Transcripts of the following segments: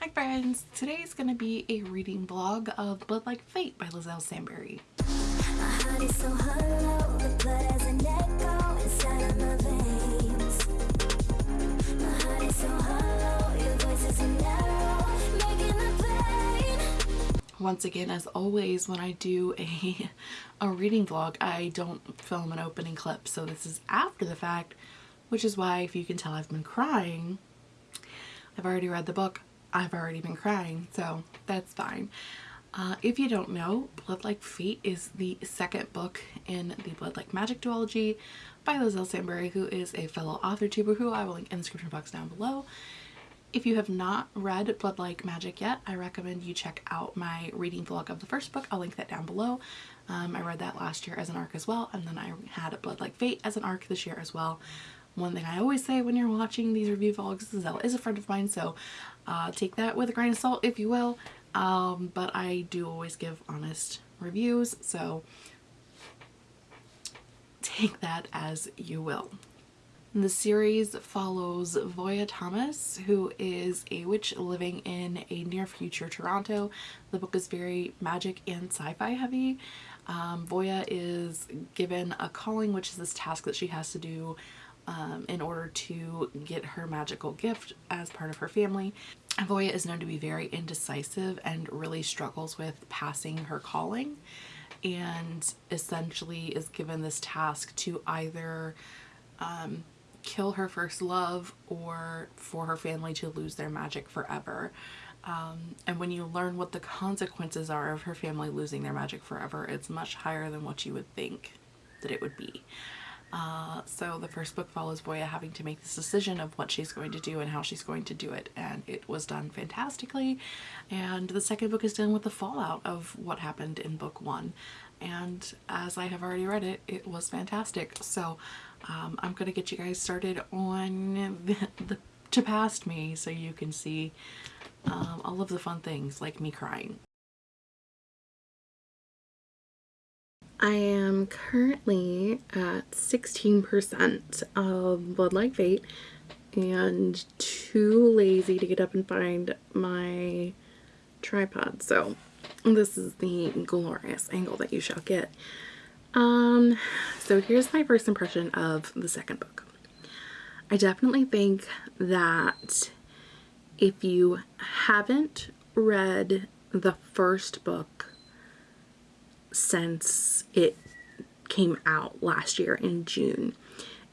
Hi friends, today is going to be a reading vlog of Blood Like Fate by Liselle Sambury. Once again, as always, when I do a, a reading vlog, I don't film an opening clip, so this is after the fact, which is why if you can tell I've been crying, I've already read the book, I've already been crying, so that's fine. Uh, if you don't know, Blood Like Fate is the second book in the Blood Like Magic duology by Liselle Sambury, who is a fellow author tuber who I will link in the description box down below. If you have not read Blood Like Magic yet, I recommend you check out my reading vlog of the first book. I'll link that down below. Um, I read that last year as an arc as well, and then I had Blood Like Fate as an arc this year as well. One thing I always say when you're watching these review vlogs is Zell is a friend of mine, so uh, take that with a grain of salt if you will. Um, but I do always give honest reviews, so take that as you will. The series follows Voya Thomas, who is a witch living in a near future Toronto. The book is very magic and sci-fi heavy. Um, Voya is given a calling, which is this task that she has to do um, in order to get her magical gift as part of her family. Voya is known to be very indecisive and really struggles with passing her calling and essentially is given this task to either um, kill her first love or for her family to lose their magic forever. Um, and when you learn what the consequences are of her family losing their magic forever, it's much higher than what you would think that it would be. Uh, so the first book follows Voya having to make this decision of what she's going to do and how she's going to do it and it was done fantastically. And the second book is dealing with the fallout of what happened in book one. And as I have already read it it was fantastic. So um, I'm gonna get you guys started on the, the to past me so you can see um, all of the fun things like me crying. I am currently at 16% of Blood Like Fate and too lazy to get up and find my tripod. So this is the glorious angle that you shall get. Um, so here's my first impression of the second book. I definitely think that if you haven't read the first book since it came out last year in June.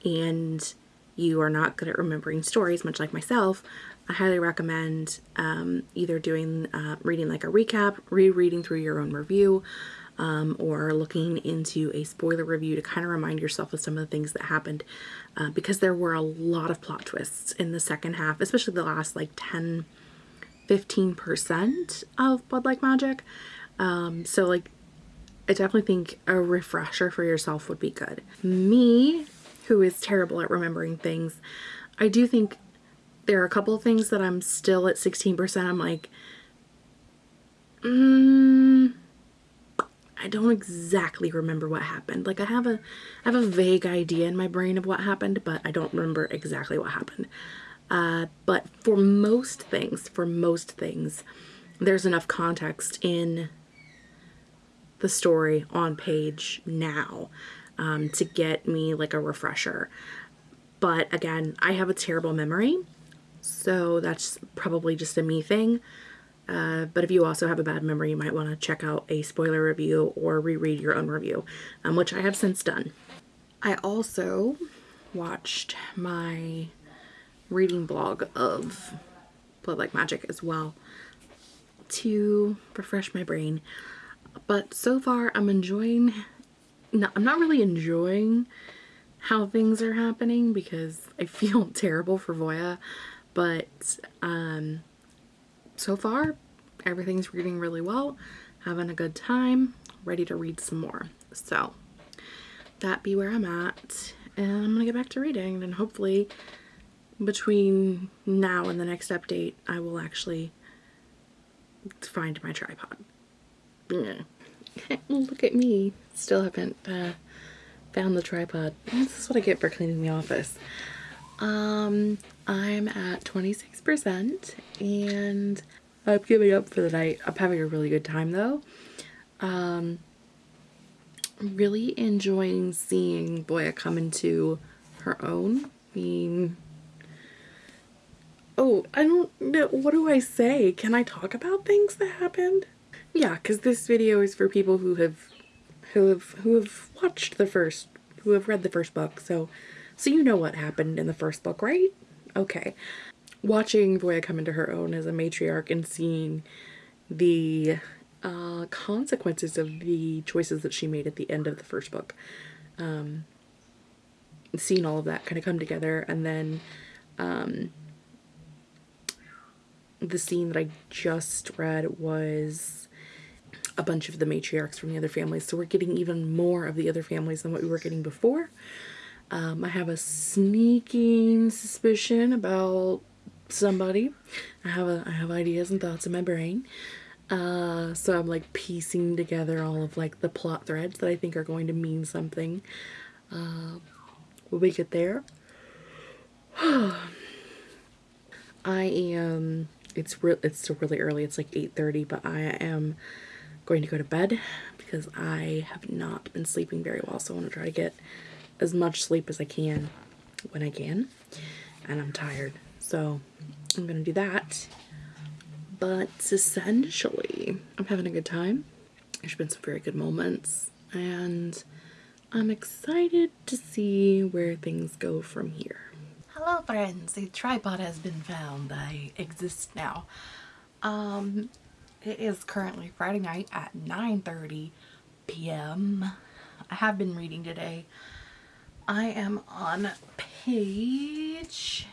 And you are not good at remembering stories much like myself. I highly recommend um, either doing uh, reading like a recap rereading through your own review um, or looking into a spoiler review to kind of remind yourself of some of the things that happened uh, because there were a lot of plot twists in the second half especially the last like 10 15% of Blood Like Magic. Um, so like I definitely think a refresher for yourself would be good. Me, who is terrible at remembering things, I do think there are a couple of things that I'm still at 16%. I'm like, mm, I don't exactly remember what happened. Like I have a, I have a vague idea in my brain of what happened, but I don't remember exactly what happened. Uh, but for most things, for most things, there's enough context in the story on page now um, to get me like a refresher. But again, I have a terrible memory, so that's probably just a me thing. Uh, but if you also have a bad memory, you might want to check out a spoiler review or reread your own review, um, which I have since done. I also watched my reading blog of Blood Like Magic as well to refresh my brain. But so far I'm enjoying, no, I'm not really enjoying how things are happening because I feel terrible for Voya. But um, so far everything's reading really well, having a good time, ready to read some more. So that be where I'm at and I'm gonna get back to reading and hopefully between now and the next update I will actually find my tripod. Look at me. Still haven't uh, found the tripod. This is what I get for cleaning the office. Um, I'm at 26% and I'm giving up for the night. I'm having a really good time though. Um, really enjoying seeing Voya come into her own. I mean, oh, I don't know. What do I say? Can I talk about things that happened? Yeah, because this video is for people who have, who have, who have watched the first, who have read the first book. So, so you know what happened in the first book, right? Okay. Watching Voya come into her own as a matriarch and seeing the uh, consequences of the choices that she made at the end of the first book. Um, seeing all of that kind of come together and then um, the scene that I just read was a bunch of the matriarchs from the other families. So we're getting even more of the other families than what we were getting before. Um, I have a sneaking suspicion about somebody. I have a I have ideas and thoughts in my brain. Uh, so I'm like piecing together all of like the plot threads that I think are going to mean something uh, when we get there. I am. It's real. It's still really early. It's like 8:30, but I am going to go to bed because I have not been sleeping very well. So I want to try to get as much sleep as I can when I can, and I'm tired. So I'm gonna do that but essentially, I'm having a good time. There's been some very good moments, and I'm excited to see where things go from here. Hello friends, a tripod has been found. I exist now. Um, it is currently Friday night at 9.30 p.m. I have been reading today. I am on page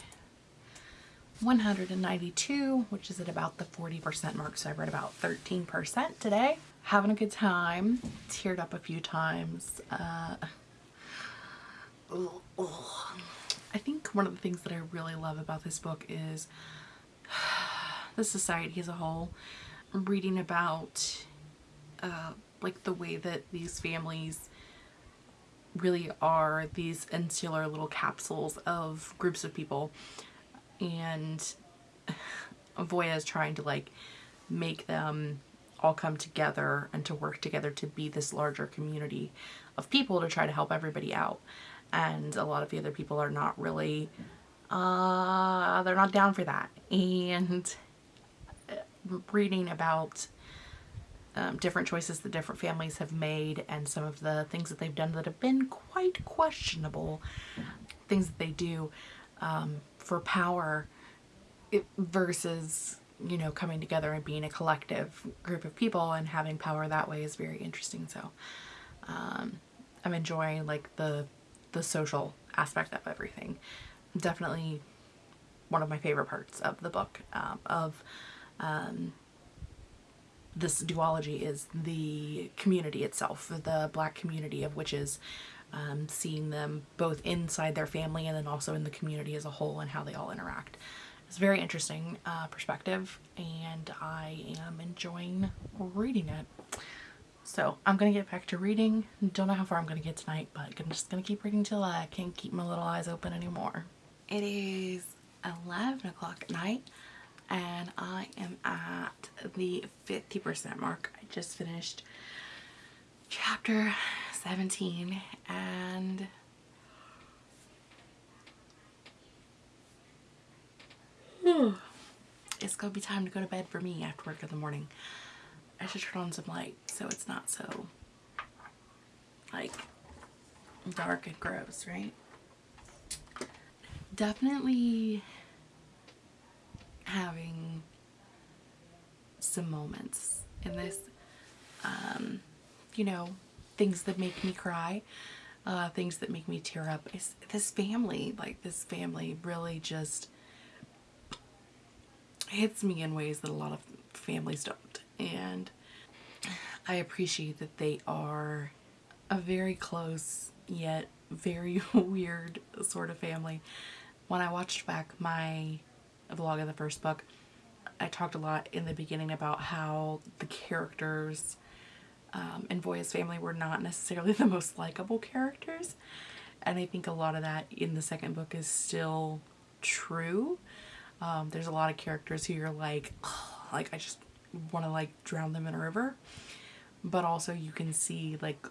192, which is at about the 40% mark. So I read about 13% today. Having a good time. Teared up a few times. Uh. I think one of the things that I really love about this book is the society as a whole. Reading about uh, like the way that these families really are these insular little capsules of groups of people. And Voya is trying to like make them all come together and to work together to be this larger community of people to try to help everybody out. And a lot of the other people are not really uh they're not down for that. And reading about um, different choices that different families have made and some of the things that they've done that have been quite questionable things that they do um, for power versus you know coming together and being a collective group of people and having power that way is very interesting. So um, I'm enjoying like the the social aspect of everything. Definitely one of my favorite parts of the book um, of um, this duology is the community itself the black community of witches um, seeing them both inside their family and then also in the community as a whole and how they all interact. It's a very interesting uh, perspective and I am enjoying reading it. So I'm going to get back to reading. Don't know how far I'm going to get tonight, but I'm just going to keep reading till I can't keep my little eyes open anymore. It is 11 o'clock at night and I am at the 50% mark. I just finished chapter 17 and it's gonna be time to go to bed for me after work in the morning. I should turn on some light so it's not so like dark and gross, right? Definitely having some moments in this um, you know things that make me cry, uh, things that make me tear up. Is this family, like this family really just hits me in ways that a lot of families don't. And I appreciate that they are a very close yet very weird sort of family. When I watched back my vlog of the first book, I talked a lot in the beginning about how the characters um, and Voya's family were not necessarily the most likable characters. And I think a lot of that in the second book is still true. Um, there's a lot of characters who you're like, like I just want to like drown them in a river. But also you can see like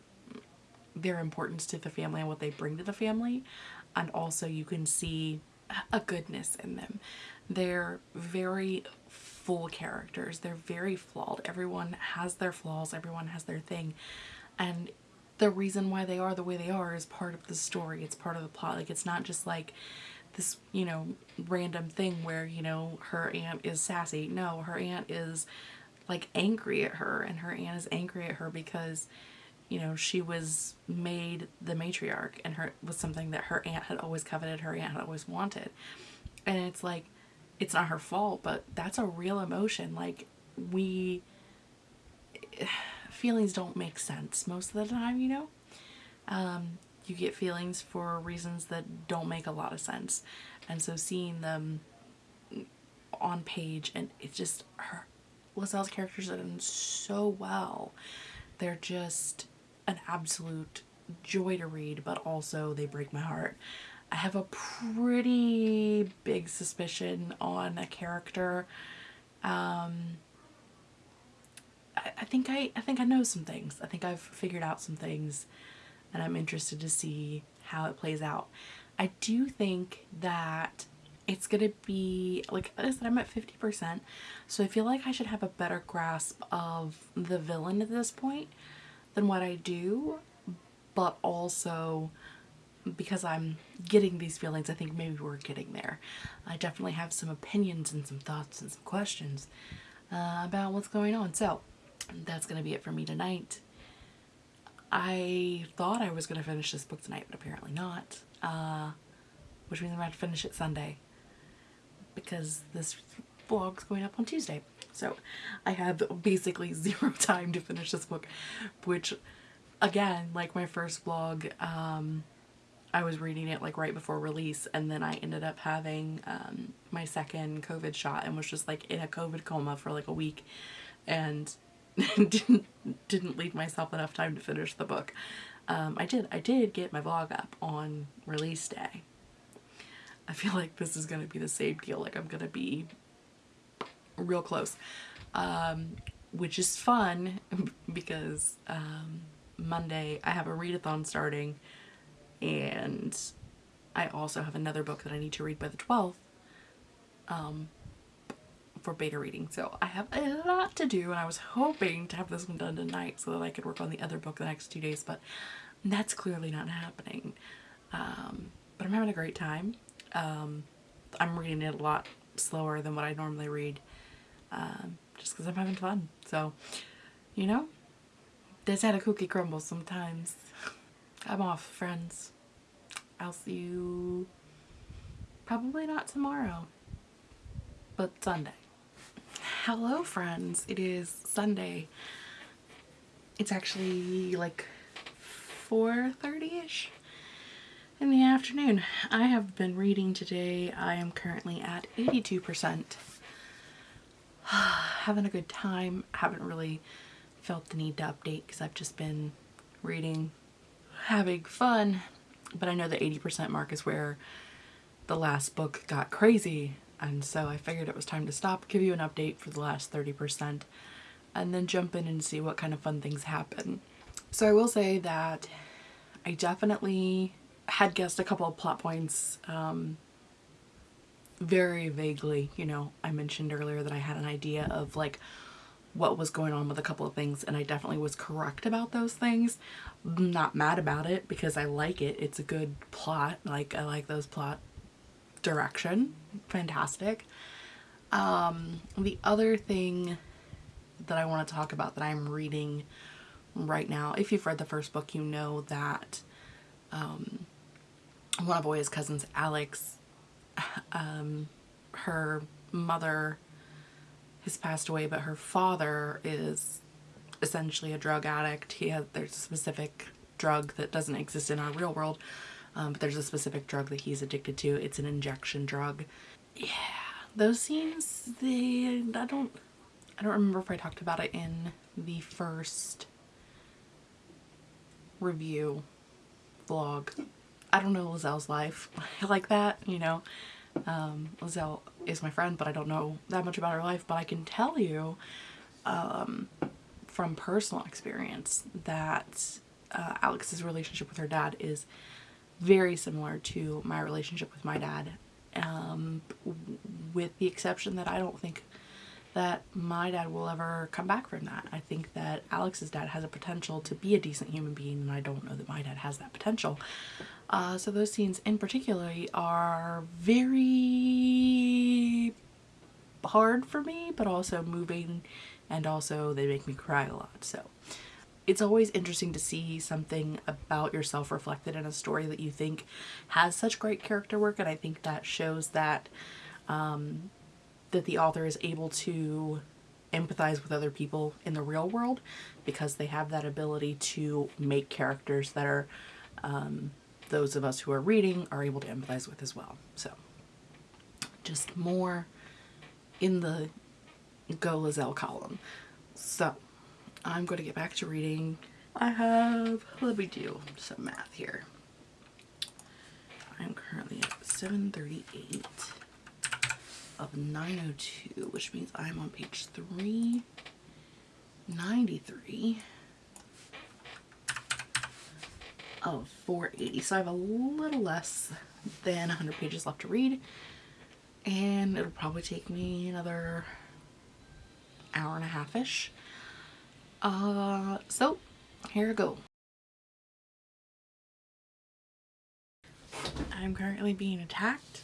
their importance to the family and what they bring to the family. And also you can see a goodness in them. They're very full characters. They're very flawed. Everyone has their flaws. Everyone has their thing. And the reason why they are the way they are is part of the story. It's part of the plot. Like it's not just like this, you know, random thing where, you know, her aunt is sassy. No, her aunt is like angry at her and her aunt is angry at her because you know she was made the matriarch and her was something that her aunt had always coveted her aunt had always wanted and it's like it's not her fault but that's a real emotion. Like we feelings don't make sense most of the time you know? Um, you get feelings for reasons that don't make a lot of sense. And so seeing them on page and it's just her Liselle's characters are done so well. They're just an absolute joy to read but also they break my heart I have a pretty big suspicion on a character um, I, I think I, I think I know some things I think I've figured out some things and I'm interested to see how it plays out. I do think that it's gonna be like I said I'm at 50% so I feel like I should have a better grasp of the villain at this point than what I do but also because I'm getting these feelings I think maybe we're getting there. I definitely have some opinions and some thoughts and some questions uh, about what's going on so that's gonna be it for me tonight. I thought I was going to finish this book tonight, but apparently not. Uh, which means I'm going to finish it Sunday. Because this vlog's going up on Tuesday. So I have basically zero time to finish this book. Which, again, like my first vlog, um, I was reading it like right before release. And then I ended up having um, my second COVID shot and was just like in a COVID coma for like a week. And didn't didn't leave myself enough time to finish the book. Um, I did. I did get my vlog up on release day. I feel like this is to be the same deal. Like I'm to be real close. Um, which is fun because um, Monday I have a readathon starting and I also have another book that I need to read by the 12th. Um, for beta reading. So I have a lot to do and I was hoping to have this one done tonight so that I could work on the other book the next two days, but that's clearly not happening. Um, but I'm having a great time. Um, I'm reading it a lot slower than what I normally read um, just because I'm having fun. So, you know, that's how the cookie crumbles sometimes. I'm off, friends. I'll see you probably not tomorrow, but Sunday. Hello friends, it is Sunday. It's actually like 4.30ish in the afternoon. I have been reading today. I am currently at 82%. Having a good time. Haven't really felt the need to update because I've just been reading, having fun. But I know the 80% mark is where the last book got crazy and so I figured it was time to stop, give you an update for the last 30%, and then jump in and see what kind of fun things happen. So I will say that I definitely had guessed a couple of plot points um, very vaguely. You know, I mentioned earlier that I had an idea of like what was going on with a couple of things and I definitely was correct about those things. I'm not mad about it because I like it. It's a good plot. Like I like those plot direction. Fantastic. Um, the other thing that I want to talk about that I'm reading right now, if you've read the first book, you know that um, one of Voya's cousins, Alex, um, her mother has passed away, but her father is essentially a drug addict. He has, there's a specific drug that doesn't exist in our real world um, but there's a specific drug that he's addicted to. It's an injection drug. Yeah, those scenes, they, I don't, I don't remember if I talked about it in the first review vlog. I don't know Liselle's life like that, you know. Um, Liselle is my friend, but I don't know that much about her life. But I can tell you um, from personal experience that uh, Alex's relationship with her dad is very similar to my relationship with my dad. Um, with the exception that I don't think that my dad will ever come back from that. I think that Alex's dad has a potential to be a decent human being and I don't know that my dad has that potential. Uh, so those scenes in particular are very hard for me but also moving and also they make me cry a lot. So it's always interesting to see something about yourself reflected in a story that you think has such great character work and I think that shows that um, that the author is able to empathize with other people in the real world because they have that ability to make characters that are um, those of us who are reading are able to empathize with as well. So just more in the Go Liselle column. So I'm going to get back to reading. I have, let me do some math here. I'm currently at 738 of 902, which means I'm on page 393 of 480. So I have a little less than 100 pages left to read. And it'll probably take me another hour and a half-ish. Uh, so here I go. I'm currently being attacked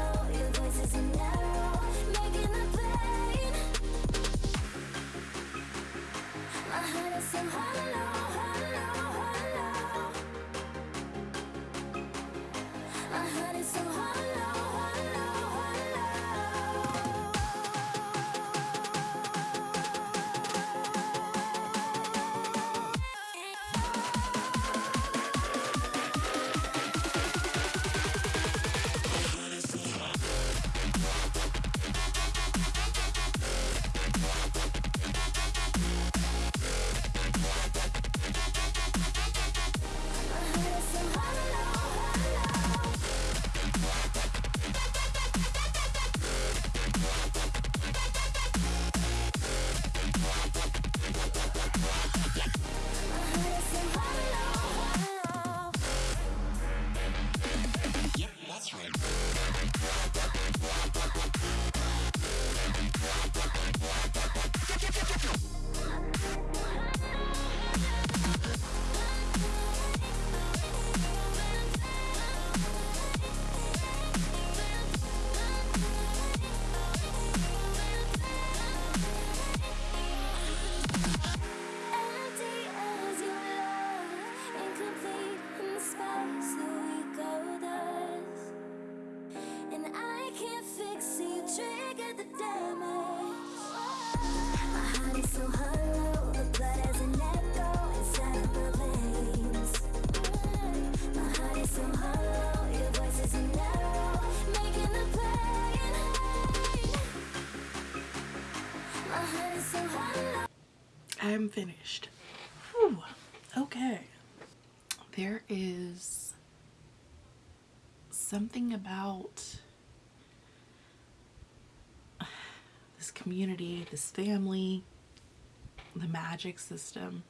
So hollow, hollow, Hollow. I'm finished. Whew. Okay. There is something about this community, this family, the magic system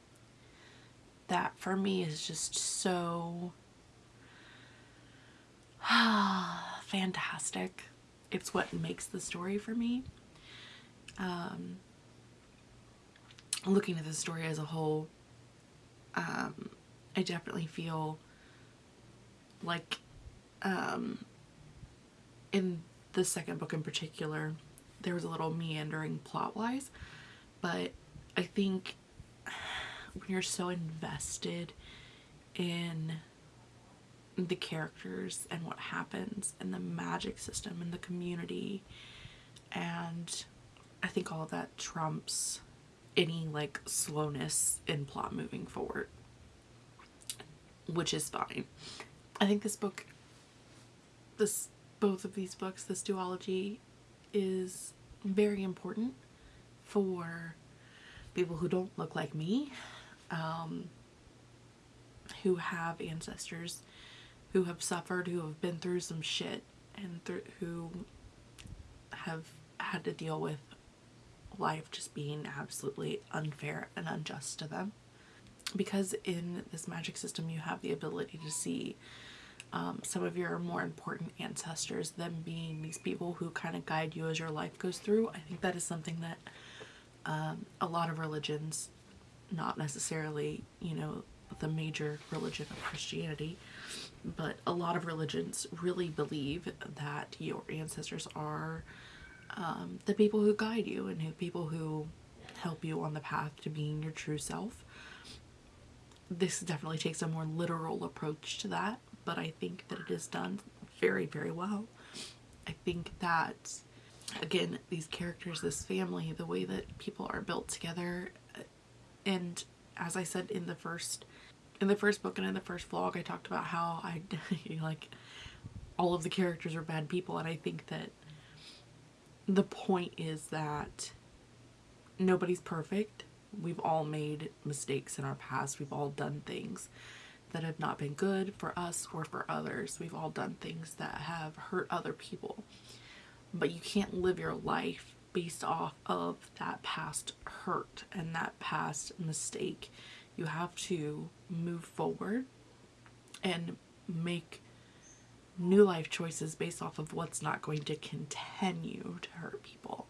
that for me is just so fantastic. It's what makes the story for me. Um, looking at the story as a whole, um, I definitely feel like um, in the second book in particular, there was a little meandering plot wise, but I think when you're so invested in the characters and what happens and the magic system and the community and I think all of that trumps any like slowness in plot moving forward which is fine. I think this book this both of these books this duology is very important for people who don't look like me um, who have ancestors who have suffered, who have been through some shit, and who have had to deal with life just being absolutely unfair and unjust to them. Because in this magic system, you have the ability to see um, some of your more important ancestors, them being these people who kind of guide you as your life goes through. I think that is something that um, a lot of religions, not necessarily, you know, the major religion of Christianity, but a lot of religions really believe that your ancestors are um, the people who guide you and who people who help you on the path to being your true self. This definitely takes a more literal approach to that, but I think that it is done very, very well. I think that, again, these characters, this family, the way that people are built together, and as I said in the first in the first book and in the first vlog I talked about how I like all of the characters are bad people and I think that the point is that nobody's perfect. We've all made mistakes in our past. We've all done things that have not been good for us or for others. We've all done things that have hurt other people. But you can't live your life based off of that past hurt and that past mistake you have to move forward and make new life choices based off of what's not going to continue to hurt people.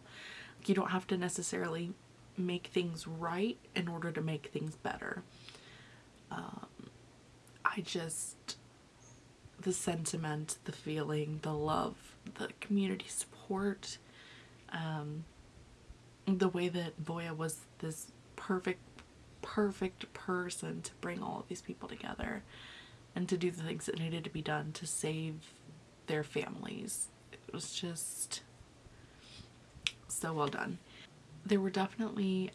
You don't have to necessarily make things right in order to make things better. Um, I just, the sentiment, the feeling, the love, the community support, um, the way that Voya was this perfect perfect person to bring all of these people together and to do the things that needed to be done to save their families. It was just so well done. There were definitely,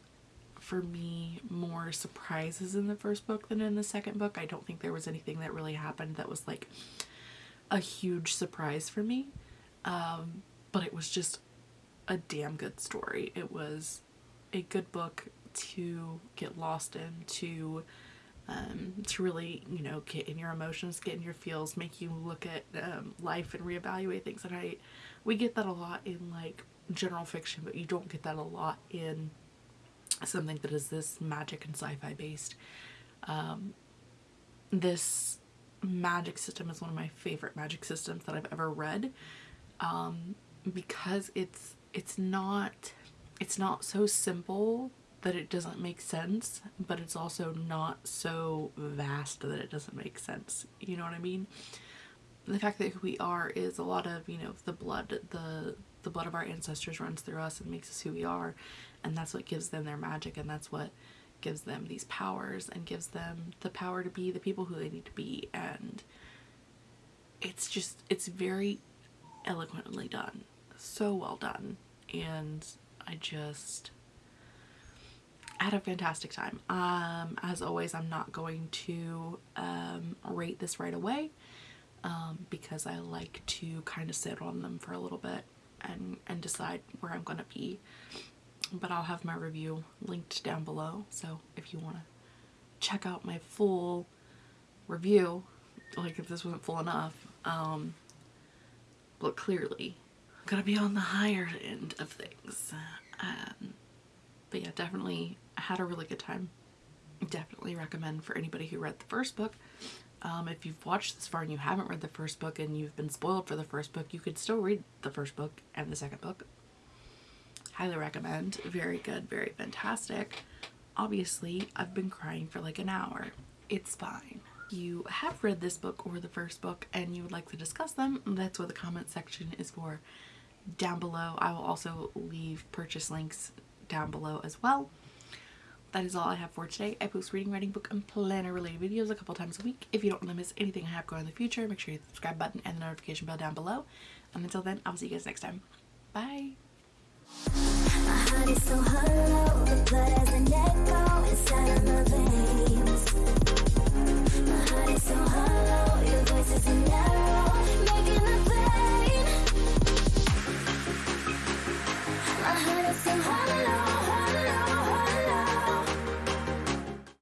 for me, more surprises in the first book than in the second book. I don't think there was anything that really happened that was like a huge surprise for me. Um, but it was just a damn good story. It was a good book to get lost in, to um, to really, you know, get in your emotions, get in your feels, make you look at um, life and reevaluate things. And I, we get that a lot in like general fiction, but you don't get that a lot in something that is this magic and sci-fi based. Um, this magic system is one of my favorite magic systems that I've ever read um, because it's it's not it's not so simple that it doesn't make sense, but it's also not so vast that it doesn't make sense. You know what I mean? The fact that who we are is a lot of, you know, the blood, the the blood of our ancestors runs through us and makes us who we are, and that's what gives them their magic and that's what gives them these powers and gives them the power to be the people who they need to be and it's just it's very eloquently done. So well done. And I just Had a fantastic time. Um, as always, I'm not going to um, rate this right away um, because I like to kind of sit on them for a little bit and, and decide where I'm going to be. But I'll have my review linked down below. So if you want to check out my full review, like if this wasn't full enough, um, but clearly I'm going to be on the higher end of things. Um, but yeah, definitely had a really good time. Definitely recommend for anybody who read the first book. Um, if you've watched this far and you haven't read the first book and you've been spoiled for the first book, you could still read the first book and the second book. Highly recommend. Very good, very fantastic. Obviously, I've been crying for like an hour. It's fine. You have read this book or the first book and you would like to discuss them, that's what the comment section is for down below. I will also leave purchase links down below as well. That is all I have for today. I post reading, writing, book, and planner related videos a couple times a week. If you don't want to miss anything I have going in the future, make sure you hit the subscribe button and the notification bell down below. And until then, I'll see you guys next time. Bye! So hollow.